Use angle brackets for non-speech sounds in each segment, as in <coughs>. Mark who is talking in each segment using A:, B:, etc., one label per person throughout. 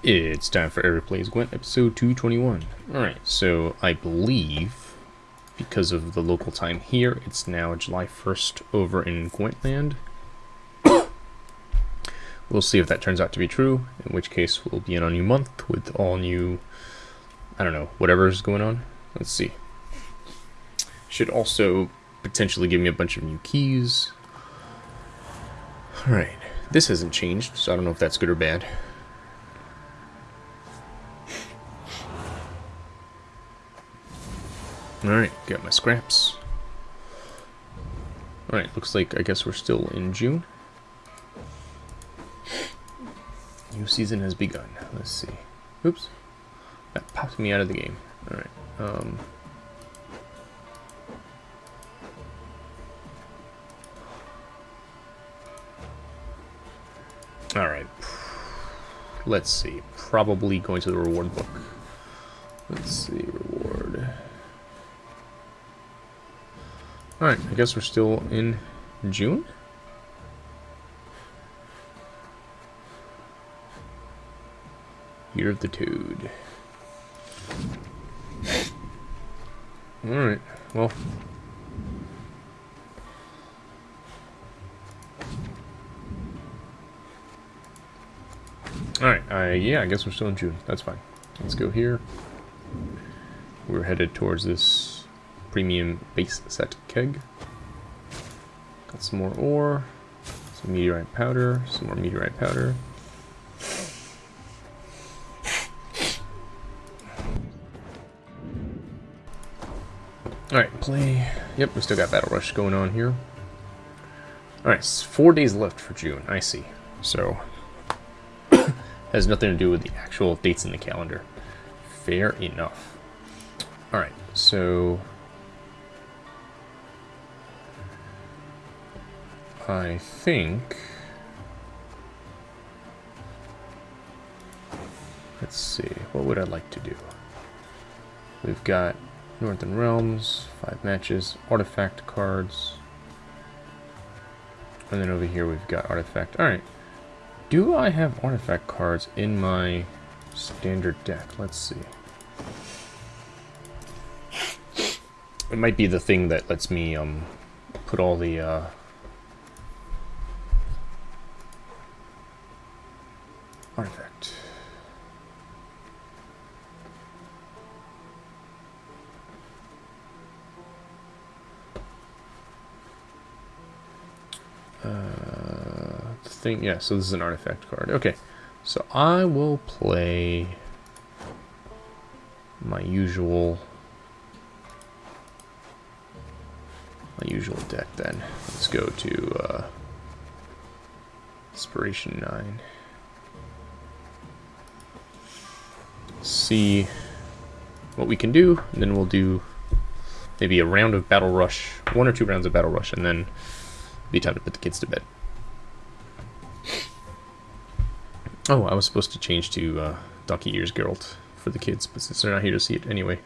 A: It's time for Eric Plays Gwent, episode 221. Alright, so I believe, because of the local time here, it's now July 1st over in Gwentland. <coughs> we'll see if that turns out to be true, in which case we'll be in a new month with all new, I don't know, whatever's going on. Let's see. Should also potentially give me a bunch of new keys. Alright, this hasn't changed, so I don't know if that's good or bad. Alright, got my scraps. Alright, looks like I guess we're still in June. New season has begun. Let's see. Oops. That popped me out of the game. Alright. Um, Alright. Let's see. Probably going to the reward book. Let's see. Reward. Alright, I guess we're still in June? Year of the Toad. Alright, well. Alright, uh, yeah, I guess we're still in June. That's fine. Let's go here. We're headed towards this premium base set keg. Got some more ore, some meteorite powder, some more meteorite powder. Alright, play. Yep, we still got Battle Rush going on here. Alright, four days left for June. I see. So, <coughs> has nothing to do with the actual dates in the calendar. Fair enough. Alright, so I think... Let's see, what would I like to do? We've got Northern Realms, five matches, artifact cards. And then over here we've got artifact. Alright. Do I have artifact cards in my standard deck? Let's see. It might be the thing that lets me um, put all the uh, artifact. Uh, thing, yeah, so this is an artifact card. Okay, so I will play my usual my usual deck then. Let's go to uh, Inspiration 9. See what we can do, and then we'll do maybe a round of Battle Rush, one or two rounds of Battle Rush, and then be time to put the kids to bed. Oh, I was supposed to change to uh, Donkey Ears Geralt for the kids, but since they're not here to see it anyway.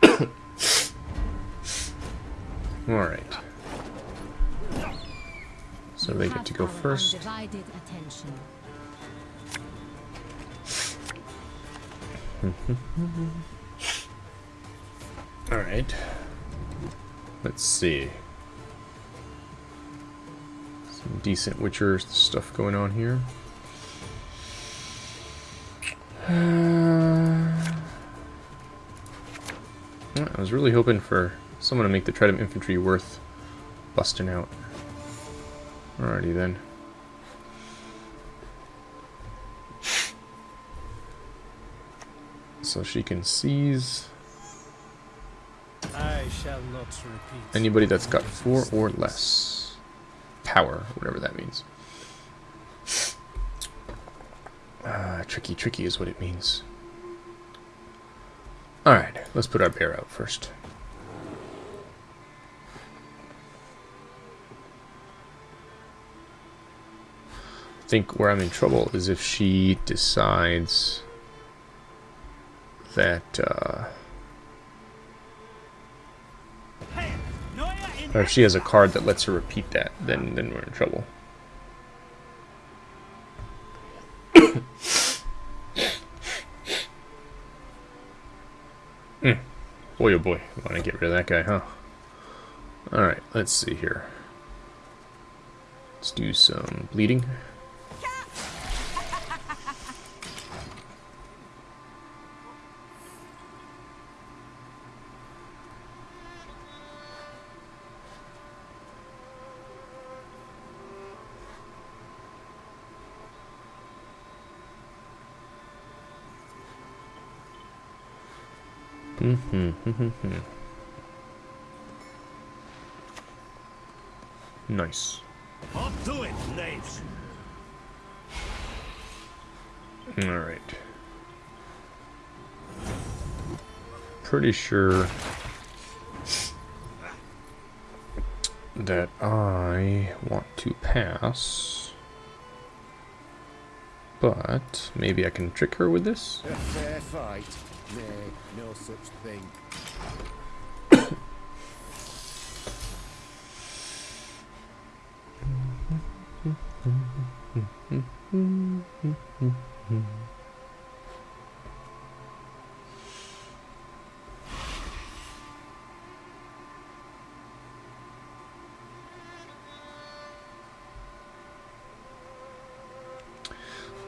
A: <coughs> Alright. So they get to go first. <laughs> Alright. Let's see. Some decent Witcher stuff going on here. Uh, I was really hoping for someone to make the Tridam Infantry worth busting out. Alrighty then. So she can seize anybody that's got four or less power, whatever that means. Uh, tricky, tricky is what it means. Alright, let's put our bear out first. I think where I'm in trouble is if she decides that uh, or if she has a card that lets her repeat that, then then we're in trouble. <coughs> mm. Boy, oh boy, want to get rid of that guy, huh? All right, let's see here. Let's do some bleeding. Mm-hmm. nice.
B: I'll do it, knaves.
A: All right. Pretty sure that I want to pass, but maybe I can trick her with this.
B: A fair fight? Nay, no such thing.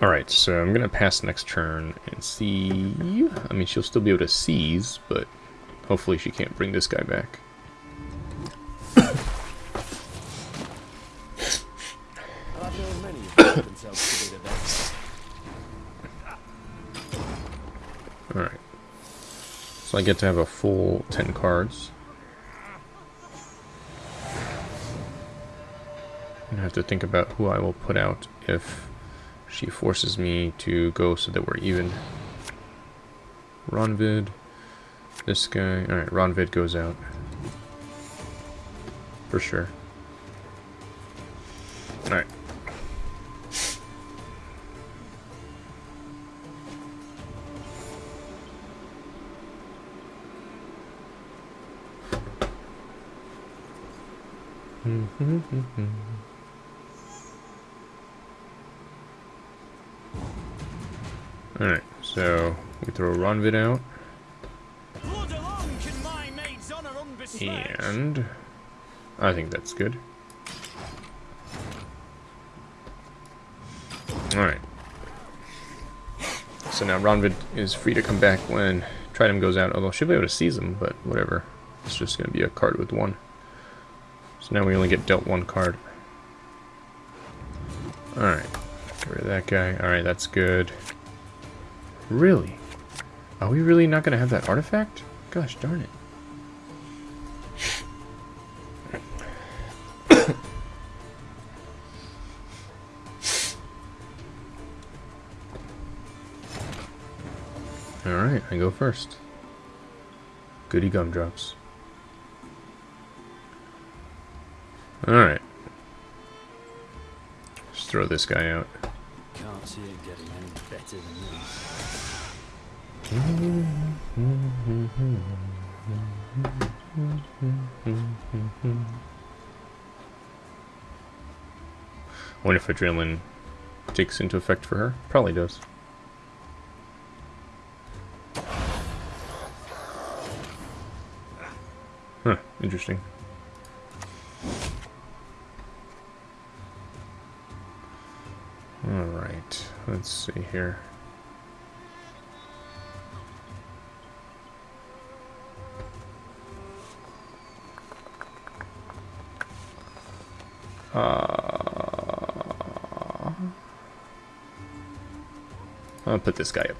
A: Alright, so I'm going to pass next turn and see... I mean, she'll still be able to seize, but hopefully she can't bring this guy back. <coughs> Alright. So I get to have a full 10 cards. I have to think about who I will put out if she forces me to go so that we're even. Ronvid. This guy. Alright, Ronvid goes out. For sure. Alright. Mm-hmm, mm-hmm. Alright, so we throw Ronvid out, and I think that's good. Alright. So now Ronvid is free to come back when Tridam goes out, although she'll be able to seize him, but whatever. It's just going to be a card with one. So now we only get dealt one card. Alright. Get rid of that guy. Alright, that's good. Really? Are we really not going to have that artifact? Gosh darn it. <coughs> Alright, I go first. Goody gumdrops. Alright. Just throw this guy out.
B: See it getting any better than this.
A: I wonder if adrenaline takes into effect for her. Probably does. Huh, interesting. Alright, let's see here. Uh, I'll put this guy up.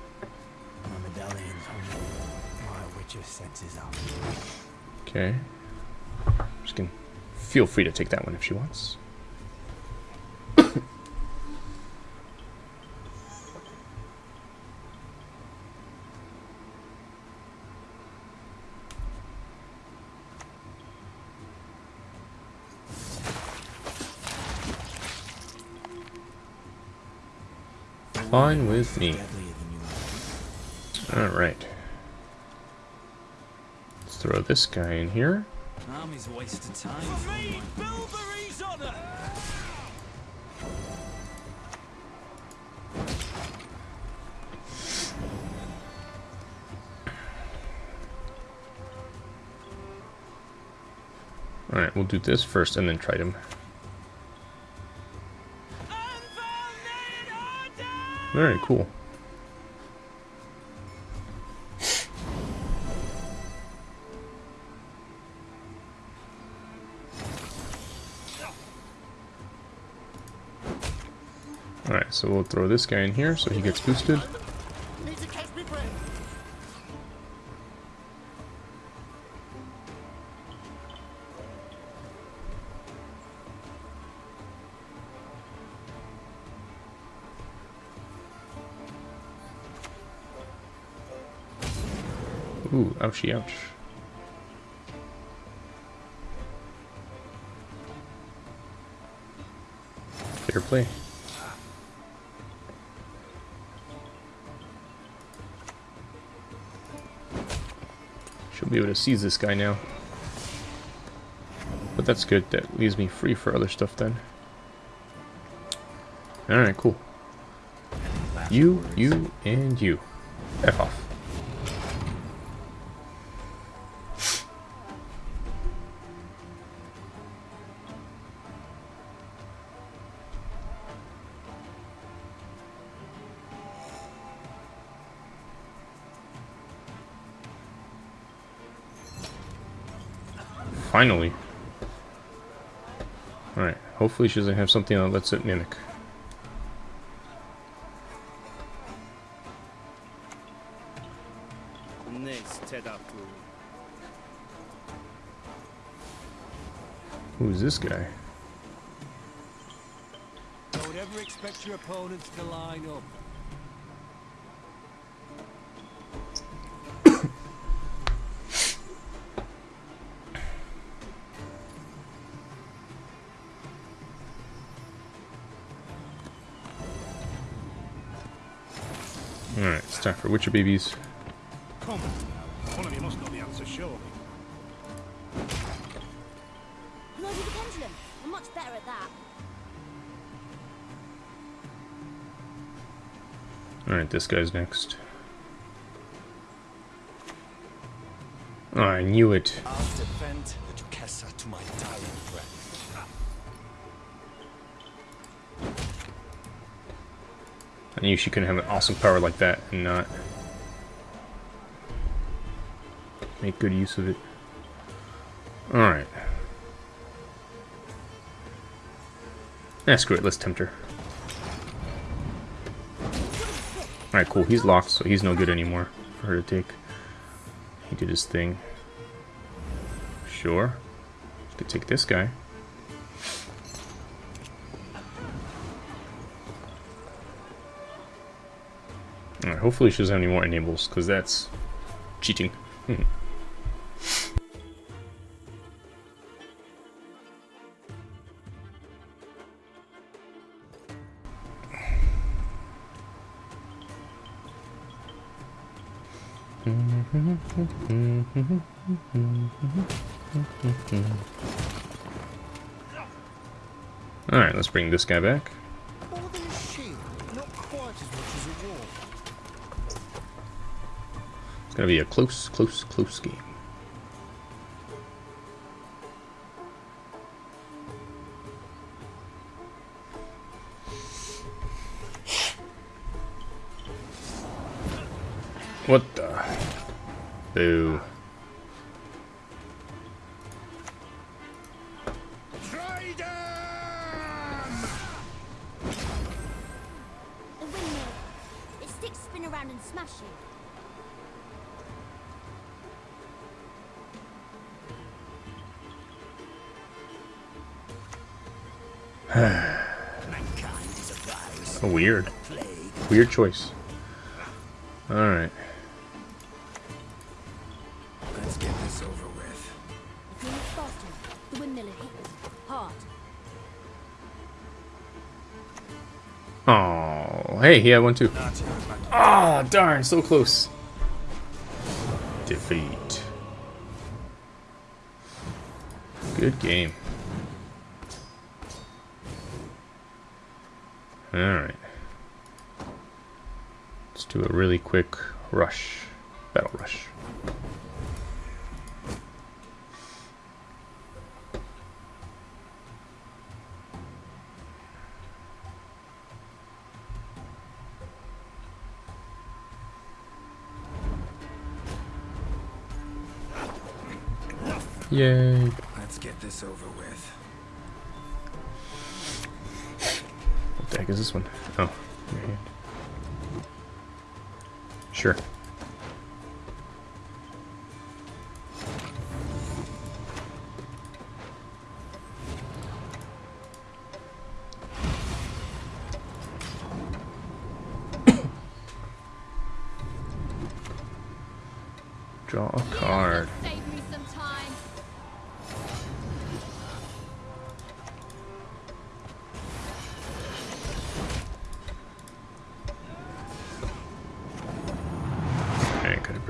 B: My medallion's hungry. My witcher senses up.
A: Okay. She can feel free to take that one if she wants. fine with me. Alright. Let's throw this guy in here.
C: Army's waste of time.
B: For me, honor.
A: Alright, we'll do this first and then try him. Very cool. Alright, so we'll throw this guy in here so he gets boosted. Ooh, ouchie ouch. Fair play. She'll be able to seize this guy now. But that's good. That leaves me free for other stuff then. Alright, cool. You, you, and you. F off. Finally. Alright, hopefully she doesn't have something that lets it mimic. Who's this guy?
B: Don't ever expect your opponents to line up.
A: Alright, it's time for Witcher babies.
D: Come on. One of you must know the answer, surely.
E: The pendulum? I'm much better at that.
A: Alright, this guy's next. Oh, I knew it.
F: I'll defend to my dying breath.
A: I knew she couldn't have an awesome power like that and not make good use of it. Alright. Yeah, screw it, let's tempt her. Alright, cool, he's locked, so he's no good anymore for her to take. He did his thing. Sure. Could take this guy. Hopefully she doesn't have any more enables, because that's cheating. Hmm. Alright, let's bring this guy back.
B: More than a shield, not quite as much as a.
A: It's gonna be a close, close, close game. What the? Boo. <sighs> weird. Weird choice. Alright.
F: Let's get this over with.
E: If you move faster, the windmill hit. Hard.
A: Oh, hey, he had one too. Ah, darn, so close. Defeat. Good game. Alright. Let's do a really quick rush. Battle rush. Yay.
F: Let's get this over with.
A: Heck is this one? Oh. Sure.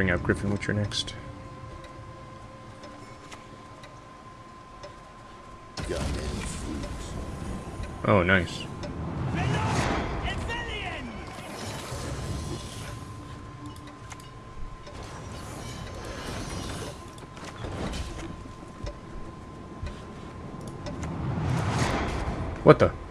A: Bring out Griffin Witcher next. Oh, nice. What the?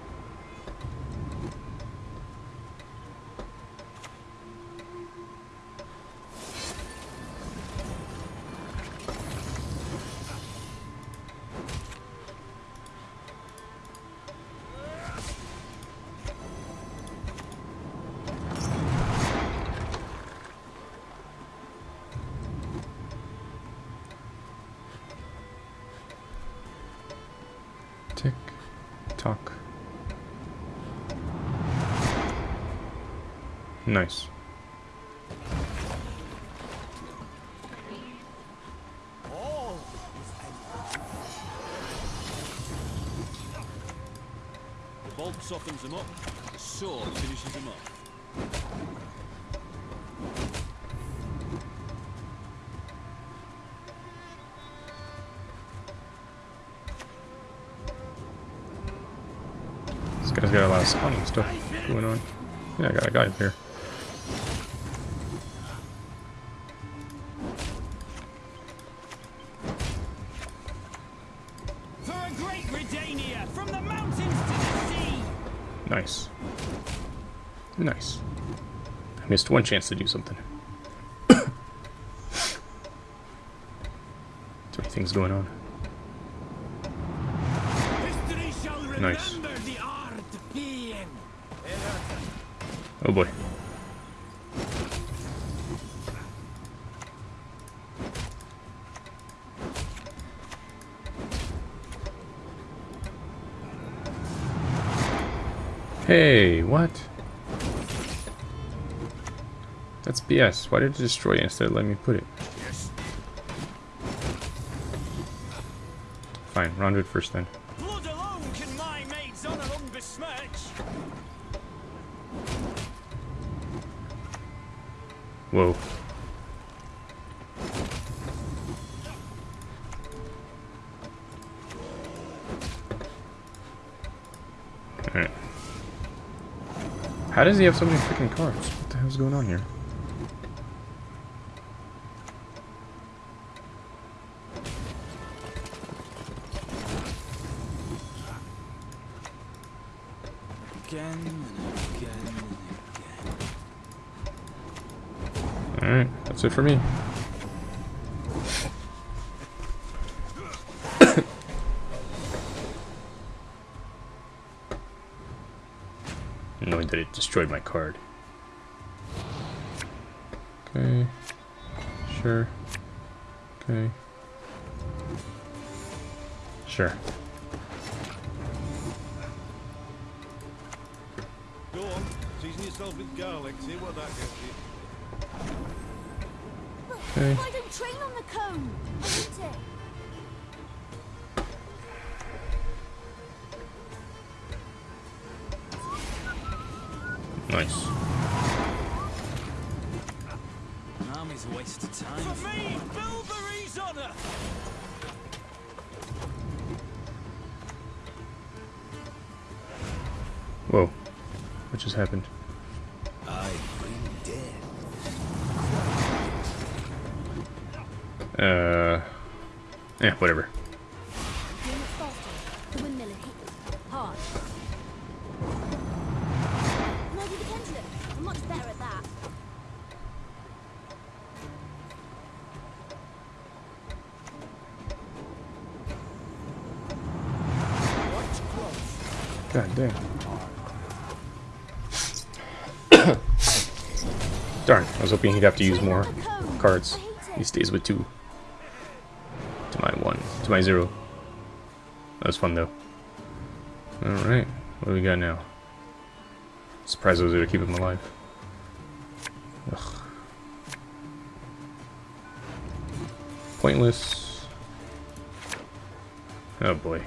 A: Nice.
C: The bolt softens them up, the sword finishes them up.
A: This guy's got a lot of spawning stuff going on. Yeah, I got a guy up here. Missed one chance to do something. <coughs> Too many things going on. Nice. Oh boy. Hey, what? That's BS. Why did it destroy it instead of letting me put it? Fine, round it first then.
C: Blood alone can my maid's honour unbesmirch.
A: Whoa. Alright. How does he have so many freaking cards? What the hell's going on here?
C: Again and again and again.
A: Alright, that's it for me. <coughs> Knowing that it destroyed my card. Okay. Sure. Okay. Sure.
D: Go on, season yourself with garlic, see what that gets you.
A: Okay.
E: Why don't train on the cone? I need it.
A: Nice.
C: An army's waste of time. For me, Bilberry's honour!
A: Whoa. What just happened? Yeah, whatever. God damn. <coughs> Darn, I was hoping he'd have to use more cards. He stays with two my zero. That was fun though. Alright, what do we got now? Surprised I was able to keep him alive. Ugh. Pointless. Oh boy.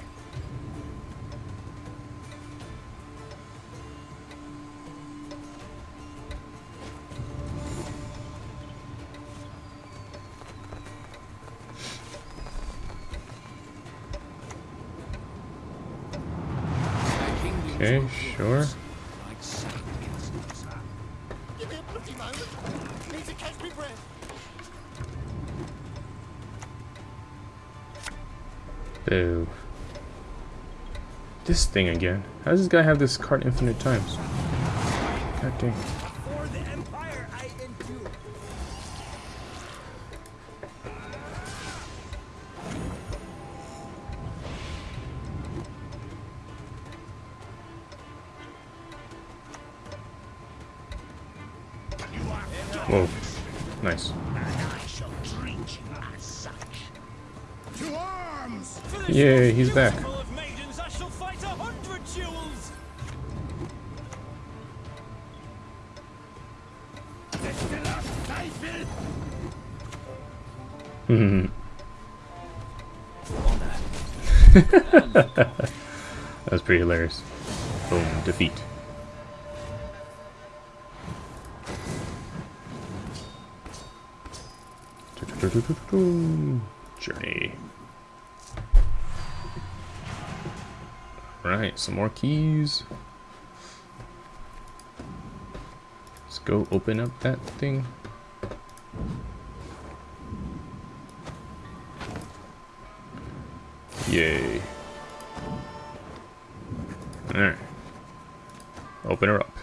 B: Me sure.
A: Boo. This thing again. How does this guy have this card infinite times? God dang. Whoa. Nice. Yay, he's back.
C: duels. <laughs>
A: that was pretty hilarious. Boom, defeat. Journey. Right, some more keys. Let's go open up that thing. Yay. Alright. Open her up.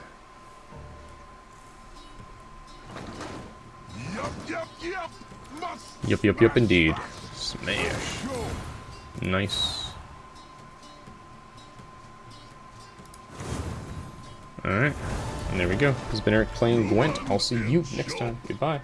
D: Yup, yup, yup,
A: indeed. Smash. Nice. Alright. And there we go. This has been Eric playing Gwent. I'll see you next time. Goodbye.